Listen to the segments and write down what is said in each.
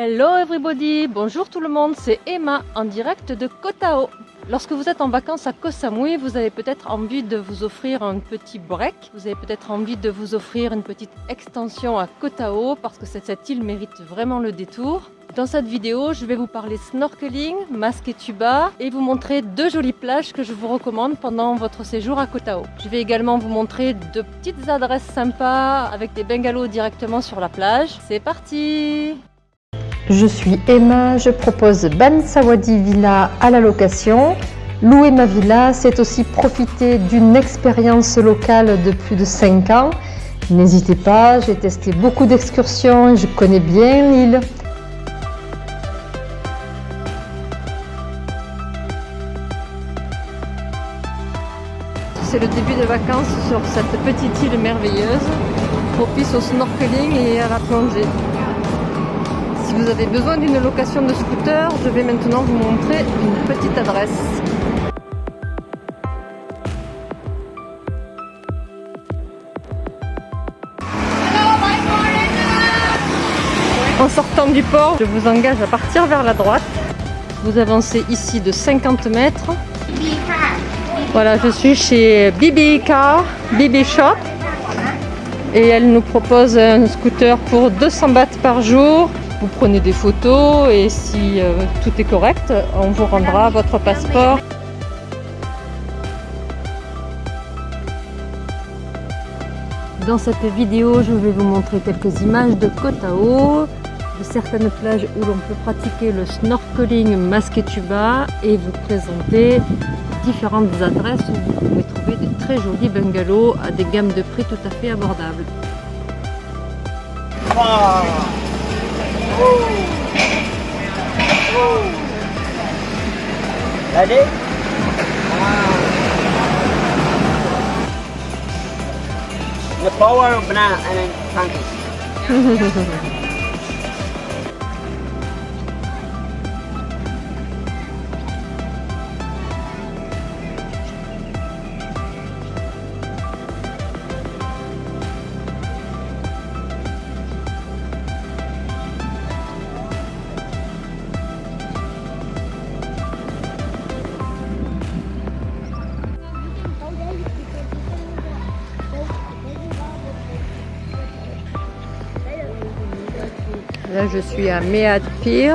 Hello everybody, bonjour tout le monde, c'est Emma en direct de Kotao. Lorsque vous êtes en vacances à Koh Samui, vous avez peut-être envie de vous offrir un petit break. Vous avez peut-être envie de vous offrir une petite extension à Kotao parce que cette île mérite vraiment le détour. Dans cette vidéo, je vais vous parler snorkeling, masque et tuba et vous montrer deux jolies plages que je vous recommande pendant votre séjour à Kotao. Je vais également vous montrer deux petites adresses sympas avec des bungalows directement sur la plage. C'est parti je suis Emma, je propose Bansawadi Villa à la location. Louer ma villa, c'est aussi profiter d'une expérience locale de plus de 5 ans. N'hésitez pas, j'ai testé beaucoup d'excursions, je connais bien l'île. C'est le début des vacances sur cette petite île merveilleuse, propice au snorkeling et à la plongée. Si vous avez besoin d'une location de scooter, je vais maintenant vous montrer une petite adresse. En sortant du port, je vous engage à partir vers la droite. Vous avancez ici de 50 mètres. Voilà, je suis chez Bibi Car, Bibi Shop. Et elle nous propose un scooter pour 200 bahts par jour vous prenez des photos et si euh, tout est correct, on vous rendra votre passeport. Dans cette vidéo, je vais vous montrer quelques images de Kotao, de certaines plages où l'on peut pratiquer le snorkeling masque et tuba et vous présenter différentes adresses où vous pouvez trouver de très jolis bungalows à des gammes de prix tout à fait abordables. Ready? The power of banana and then pancakes. Là, je suis à Mead Pier.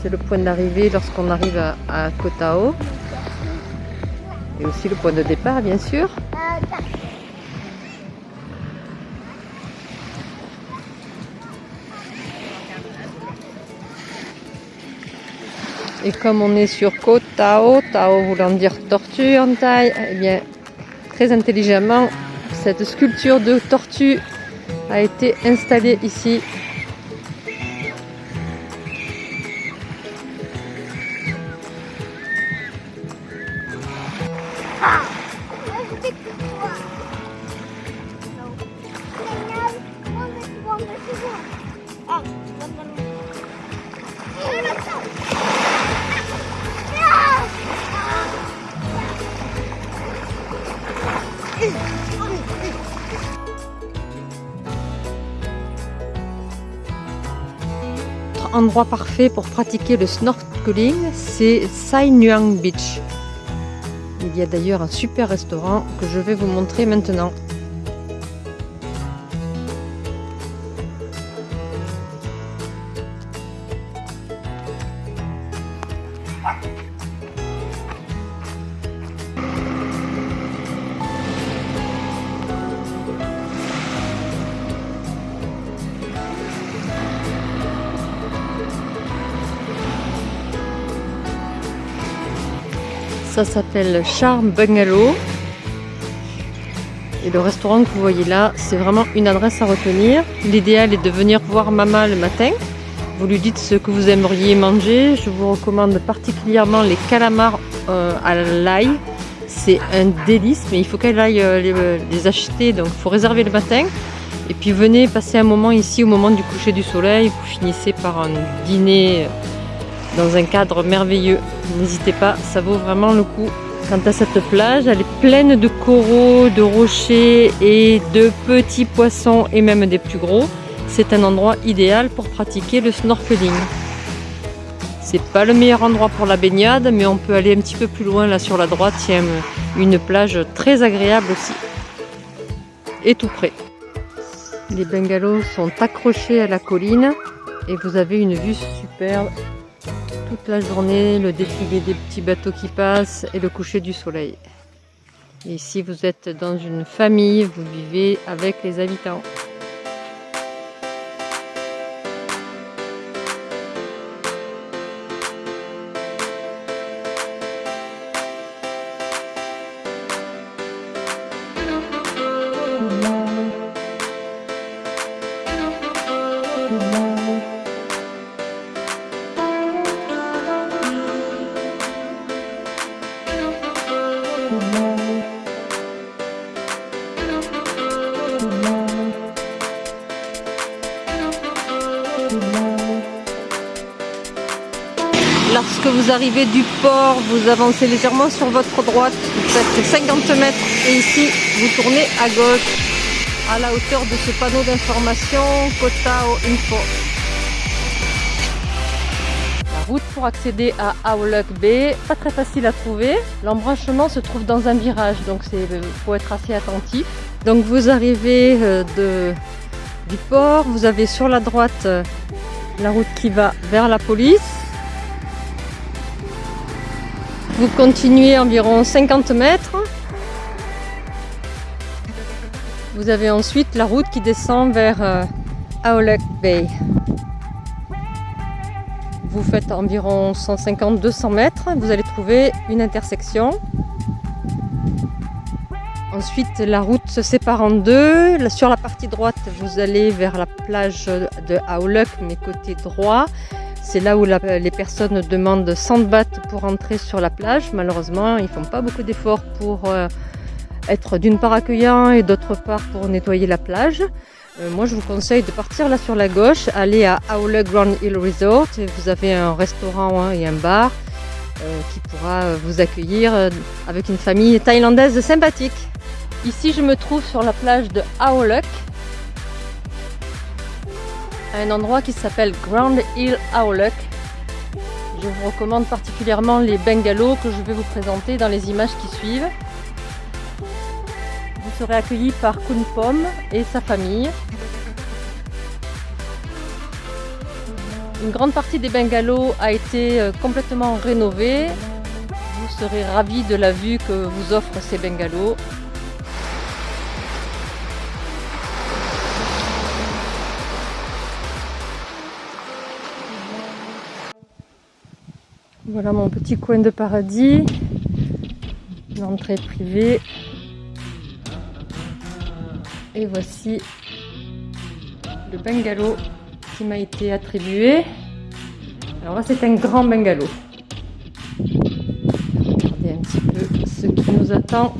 C'est le point d'arrivée lorsqu'on arrive à, Kotao. Et aussi le point de départ, bien sûr. Et comme on est sur Kotao, Tao voulant dire tortue en taille, eh bien, très intelligemment, cette sculpture de tortue a été installée ici endroit parfait pour pratiquer le snorkeling, c'est Sai Nuang Beach. Il y a d'ailleurs un super restaurant que je vais vous montrer maintenant. Ça s'appelle Charm Bungalow. Et le restaurant que vous voyez là, c'est vraiment une adresse à retenir. L'idéal est de venir voir Mama le matin. Vous lui dites ce que vous aimeriez manger. Je vous recommande particulièrement les calamars euh, à l'ail. C'est un délice, mais il faut qu'elle aille euh, les, les, acheter. Donc il faut réserver le matin. Et puis venez passer un moment ici au moment du coucher du soleil. Vous finissez par un dîner dans un cadre merveilleux. N'hésitez pas, ça vaut vraiment le coup. Quant à cette plage, elle est pleine de coraux, de rochers et de petits poissons et même des plus gros. c'est un endroit idéal pour pratiquer le snorkeling. C'est pas le meilleur endroit pour la baignade, mais on peut aller un petit peu plus loin là sur la droite. Il y a une plage très agréable aussi. Et tout près. Les bungalows sont accrochés à la colline et vous avez une vue superbe toute la journée, le défilé des petits bateaux qui passent et le coucher du soleil. Et si vous êtes dans une famille, vous vivez avec les habitants. Vous arrivez du port, vous avancez légèrement sur votre droite, vous faites 50 mètres et ici vous tournez à gauche à la hauteur de ce panneau d'information Kotao Info. La route pour accéder à Auluk Bay, pas très facile à trouver. L'embranchement se trouve dans un virage, donc il faut être assez attentif. Donc vous arrivez euh, de, du port, vous avez sur la droite euh, la route qui va vers la police. Vous continuez environ 50 mètres. Vous avez ensuite la route qui descend vers euh, Auluk Bay. Vous faites environ 150-200 mètres. Vous allez trouver une intersection. Ensuite, la route se sépare en deux. Sur la partie droite, vous allez vers la plage de Auluk, mais côté droit. C'est là où les personnes demandent 100 bahts pour entrer sur la plage. Malheureusement, ils font pas beaucoup d'efforts pour euh, être d'une part accueillants et d'autre part pour nettoyer la plage. Euh, moi, je vous conseille de partir là sur la gauche, aller à Aule Grand Hill Resort. Vous avez un restaurant hein, et un bar euh, qui pourra vous accueillir avec une famille thaïlandaise sympathique. Ici, je me trouve sur la plage de Aoluk un endroit qui s'appelle Grand Hill Auluk. Je vous recommande particulièrement les bungalows que je vais vous présenter dans les images qui suivent. Vous serez accueilli par Kun Pom et sa famille. Une grande partie des bungalows a été euh, complètement rénovée. Vous serez ravis de la vue que vous offrent ces bungalows. Voilà mon petit coin de paradis. L'entrée privée. Et voici le bungalow qui m'a été attribué. Alors là, c'est un grand bungalow. Regardez un petit peu ce qui nous attend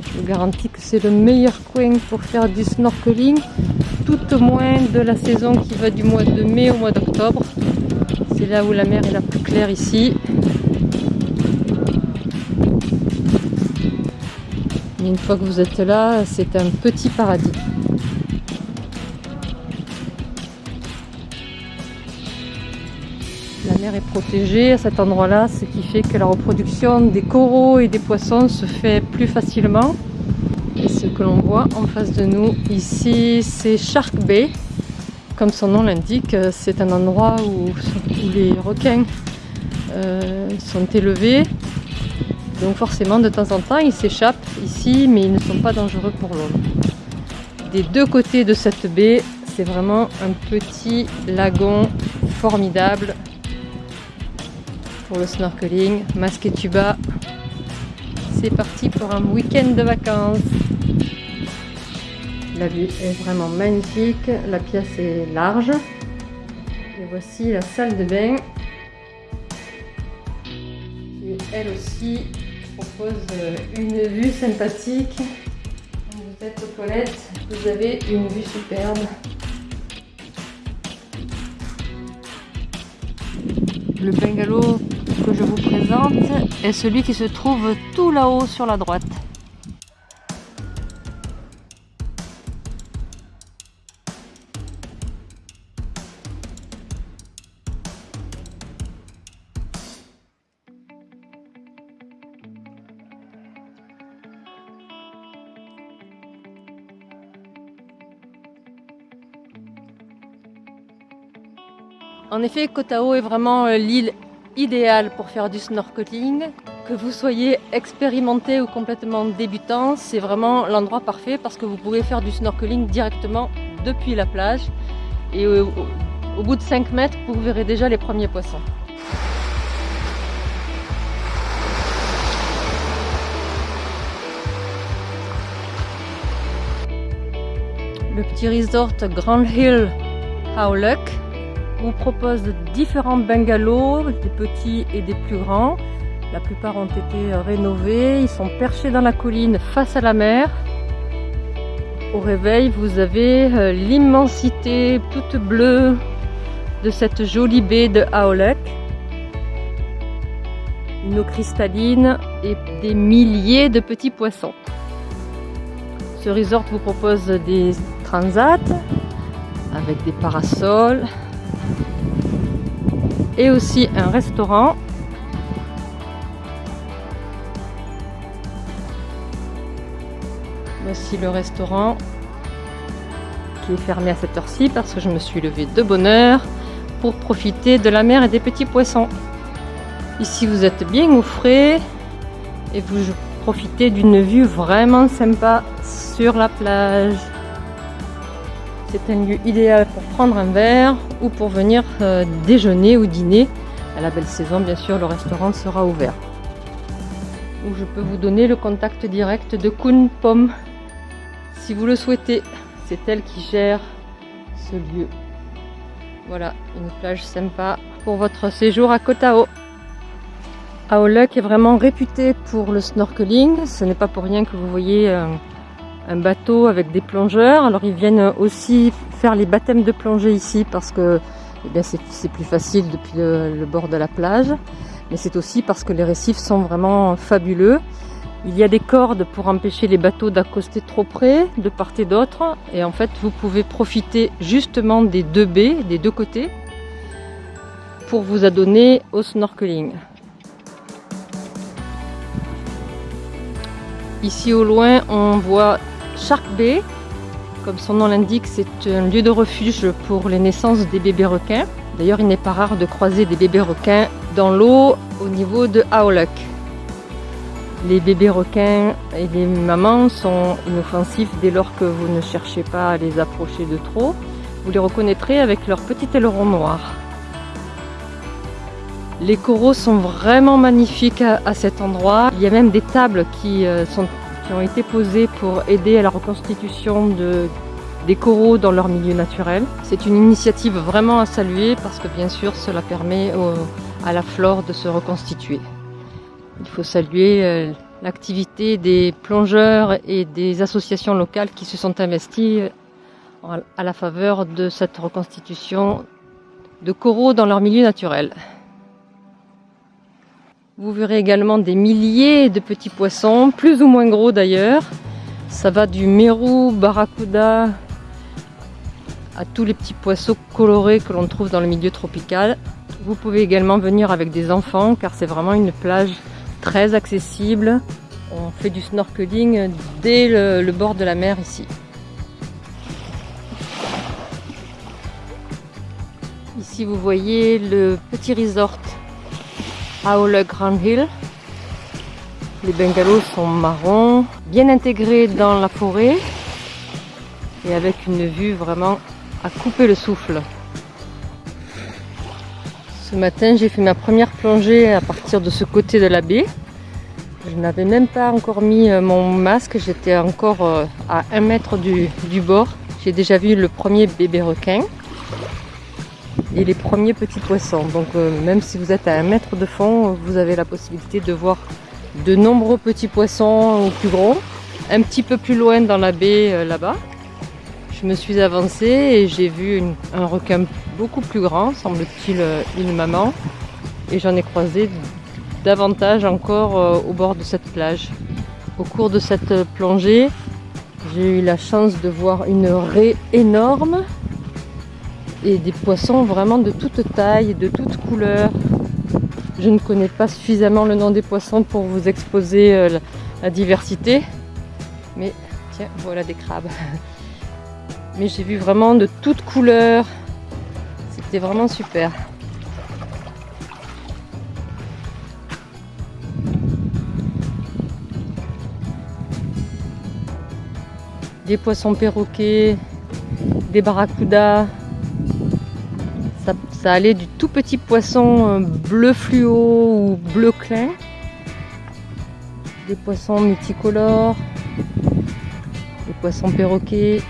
je vous garantis que c'est le meilleur coin pour faire du snorkeling, tout au moins de la saison qui va du mois de mai au mois d'octobre. C'est là où la mer est la plus claire ici. une fois que vous êtes là, c'est un petit paradis. Est protégée à cet endroit-là, ce qui fait que la reproduction des coraux et des poissons se fait plus facilement. Ce que l'on voit en face de nous ici, c'est Shark Bay. Comme son nom l'indique, c'est un endroit où, les requins euh, sont élevés. Donc forcément, de temps en temps, ils s'échappent ici, mais ils ne sont pas dangereux pour l'homme. Des deux côtés de cette baie, c'est vraiment un petit lagon formidable pour le snorkeling, masque et tuba. C'est parti pour un week-end de vacances. La vue est vraiment magnifique, la pièce est large. Et voici la salle de bain qui elle aussi propose une vue sympathique. Vous êtes aux toilettes, vous avez une vue superbe. Le bungalow que je vous présente est celui qui se trouve tout là-haut sur la droite. En effet, Kotao est vraiment euh, l'île idéale pour faire du snorkeling. Que vous soyez expérimenté ou complètement débutant, c'est vraiment l'endroit parfait parce que vous pouvez faire du snorkeling directement depuis la plage. Et au, au bout de 5 mètres, vous verrez déjà les premiers poissons. Le petit resort Grand Hill Howluck vous propose différents bungalows, des petits et des plus grands. La plupart ont été rénovés, ils sont perchés dans la colline face à la mer. Au réveil, vous avez euh, l'immensité toute bleue de cette jolie baie de Aolek. Une eau cristalline et des milliers de petits poissons. Ce resort vous propose des transats avec des parasols, et aussi un restaurant. Voici le restaurant qui est fermé à cette heure-ci parce que je me suis levée de bonne heure pour profiter de la mer et des petits poissons. Ici vous êtes bien au frais et vous profitez d'une vue vraiment sympa sur la plage. C'est un lieu idéal pour prendre un verre ou pour venir euh, déjeuner ou dîner. À la belle saison, bien sûr, le restaurant sera ouvert. Ou je peux vous donner le contact direct de Kun Pom si vous le souhaitez. C'est elle qui gère ce lieu. Voilà, une plage sympa pour votre séjour à Kotao. Aoluk est vraiment réputé pour le snorkeling. Ce n'est pas pour rien que vous voyez euh, un bateau avec des plongeurs. Alors ils viennent aussi faire les baptêmes de plongée ici parce que eh c'est plus facile depuis le, bord de la plage. Mais c'est aussi parce que les récifs sont vraiment fabuleux. Il y a des cordes pour empêcher les bateaux d'accoster trop près, de part et d'autre. Et en fait, vous pouvez profiter justement des deux baies, des deux côtés, pour vous adonner au snorkeling. Ici au loin, on voit Shark Bay. Comme son nom l'indique, c'est un lieu de refuge pour les naissances des bébés requins. D'ailleurs, il n'est pas rare de croiser des bébés requins dans l'eau au niveau de Aoluk. Les bébés requins et les mamans sont inoffensifs dès lors que vous ne cherchez pas à les approcher de trop. Vous les reconnaîtrez avec leur petit aileron noir. Les coraux sont vraiment magnifiques à, cet endroit. Il y a même des tables qui euh, sont qui ont été posés pour aider à la reconstitution de, des coraux dans leur milieu naturel. C'est une initiative vraiment à saluer parce que bien sûr cela permet à la flore de se reconstituer. Il faut saluer euh, l'activité des plongeurs et des associations locales qui se sont investis euh, à la faveur de cette reconstitution de coraux dans leur milieu naturel. Vous verrez également des milliers de petits poissons, plus ou moins gros d'ailleurs. Ça va du mérou, barracuda, à tous les petits poissons colorés que l'on trouve dans le milieu tropical. Vous pouvez également venir avec des enfants car c'est vraiment une plage très accessible. On fait du snorkeling dès le, le bord de la mer ici. Ici vous voyez le petit resort le Grand Hill. Les bungalows sont marrons, bien intégrés dans la forêt et avec une vue vraiment à couper le souffle. Ce matin, j'ai fait ma première plongée à partir de ce côté de la baie. Je n'avais même pas encore mis euh, mon masque, j'étais encore euh, à un mètre du bord. J'ai déjà vu le premier bébé requin et les premiers petits poissons. Donc euh, même si vous êtes à un mètre de fond, vous avez la possibilité de voir de nombreux petits poissons ou plus gros. Un petit peu plus loin dans la baie euh, là-bas, je me suis avancée et j'ai vu un requin beaucoup plus grand, semble-t-il euh, une maman. Et j'en ai croisé davantage encore au bord de cette plage. Au cours de cette plongée, j'ai eu la chance de voir une raie énorme et des poissons vraiment de toute taille, de toute couleur. Je ne connais pas suffisamment le nom des poissons pour vous exposer euh, la diversité, mais tiens, voilà des crabes. Mais j'ai vu vraiment de toutes couleurs, c'était vraiment super. Des poissons perroquets, des barracudas, ça, allait du tout petit poisson euh, bleu fluo ou bleu clair, des poissons multicolores, des poissons perroquets,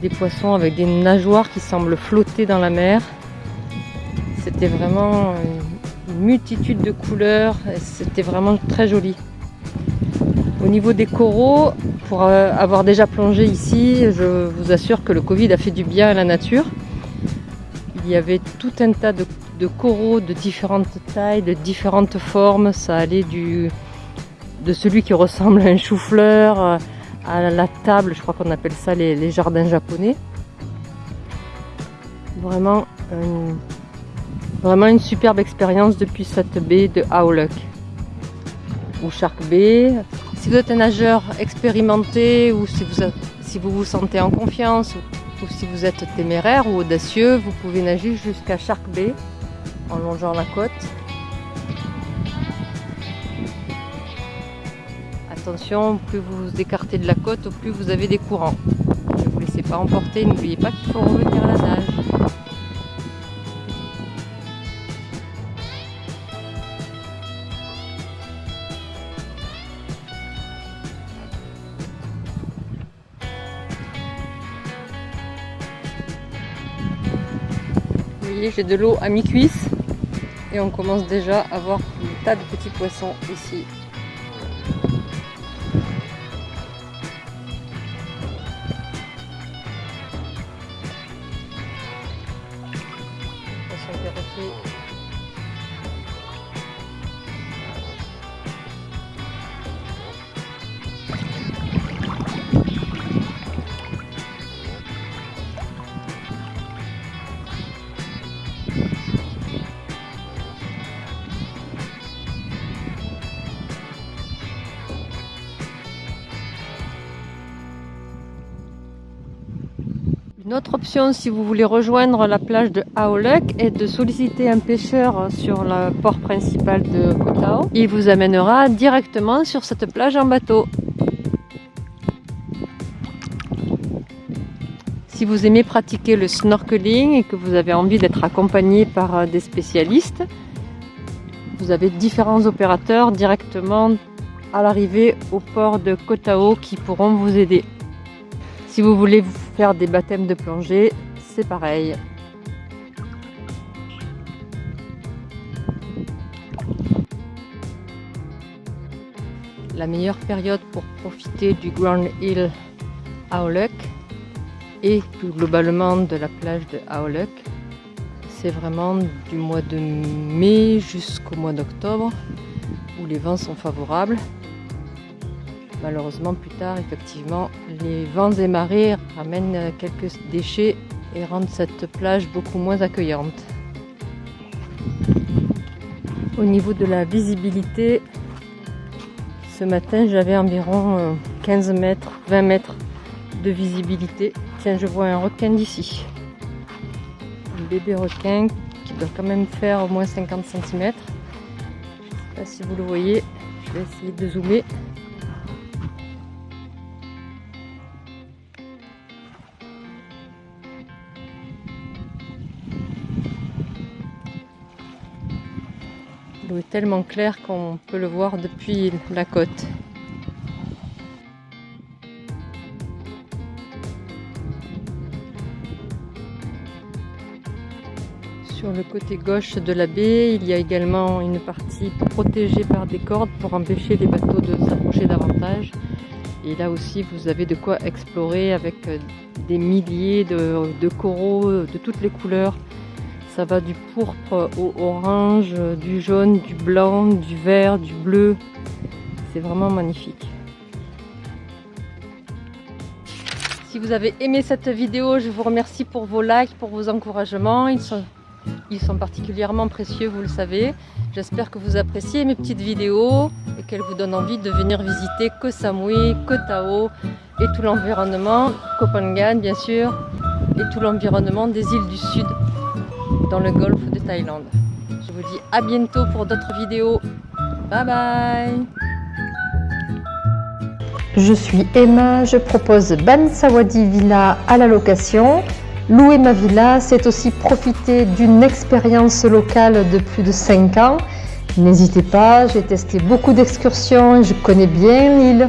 des poissons avec des nageoires qui semblent flotter dans la mer. C'était vraiment une multitude de couleurs, c'était vraiment très joli. Au niveau des coraux, pour euh, avoir déjà plongé ici, je vous assure que le Covid a fait du bien à la nature. Il y avait tout un tas de, coraux de différentes tailles, de différentes formes. Ça allait du, de celui qui ressemble à un chou-fleur euh, à la table, je crois qu'on appelle ça les, jardins japonais. Vraiment, vraiment une superbe expérience depuis cette baie de Aoluk ou Shark Bay. Si vous êtes un nageur expérimenté ou si vous, vous sentez en confiance ou, si vous êtes téméraire ou audacieux, vous pouvez nager jusqu'à Shark Bay en longeant la côte. Attention, plus vous vous écartez de la côte, plus vous avez des courants. Ne vous laissez pas emporter, n'oubliez pas qu'il faut revenir j'ai de l'eau à mi-cuisse et on commence déjà à voir un tas de petits poissons ici. Si vous voulez rejoindre la plage de Aolek est de solliciter un pêcheur sur le port principal de Kotao. Il vous amènera directement sur cette plage en bateau. Si vous aimez pratiquer le snorkeling et que vous avez envie d'être accompagné par des spécialistes, vous avez différents opérateurs directement à l'arrivée au port de Kotao qui pourront vous aider. Si vous voulez faire des baptêmes de plongée, c'est pareil. La meilleure période pour profiter du Grand Hill Aoluk et plus globalement de la plage de Aoluk, c'est vraiment du mois de mai jusqu'au mois d'octobre où les vents sont favorables. Malheureusement, plus tard, effectivement, les vents et marées ramènent quelques déchets et rendent cette plage beaucoup moins accueillante. Au niveau de la visibilité, ce matin, j'avais environ 15 euh, mètres, 20 mètres de visibilité. Tiens, je vois un requin d'ici. Un bébé requin qui doit quand même faire au moins 50 cm. Je ne sais pas si vous le voyez. Je vais essayer de zoomer. L'eau est tellement claire qu'on peut le voir depuis la côte. Sur le côté gauche de la baie, il y a également une partie protégée par des cordes pour empêcher les bateaux de s'approcher davantage. Et là aussi, vous avez de quoi explorer avec des milliers de, de coraux de toutes les couleurs. Ça va du pourpre au orange, du jaune, du blanc, du vert, du bleu. C'est vraiment magnifique. Si vous avez aimé cette vidéo, je vous remercie pour vos likes, pour vos encouragements. Ils sont, particulièrement précieux, vous le savez. J'espère que vous appréciez mes petites vidéos et qu'elles vous donnent envie de venir visiter Koh Samui, Koh Tao et tout l'environnement, Koh Phangan bien sûr, et tout l'environnement des îles du Sud dans le golfe de Thaïlande. Je vous dis à bientôt pour d'autres vidéos. Bye bye Je suis Emma, je propose Ban Sawadi Villa à la location. Louer ma villa, c'est aussi profiter d'une expérience locale de plus de 5 ans. N'hésitez pas, j'ai testé beaucoup d'excursions, je connais bien l'île.